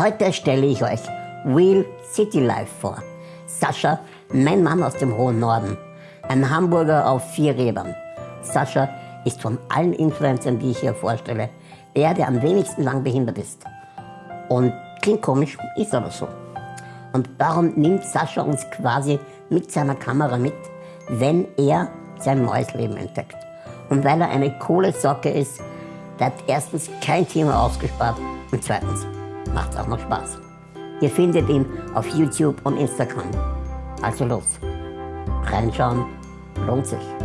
Heute stelle ich euch Real City Life vor. Sascha, mein Mann aus dem hohen Norden. Ein Hamburger auf vier Rädern. Sascha ist von allen Influencern, die ich hier vorstelle, der, der am wenigsten lang behindert ist. Und klingt komisch, ist aber so. Und darum nimmt Sascha uns quasi mit seiner Kamera mit, wenn er sein neues Leben entdeckt. Und weil er eine coole Socke ist, hat erstens kein Thema ausgespart und zweitens macht es auch noch Spaß. Ihr findet ihn auf YouTube und Instagram. Also los, reinschauen lohnt sich.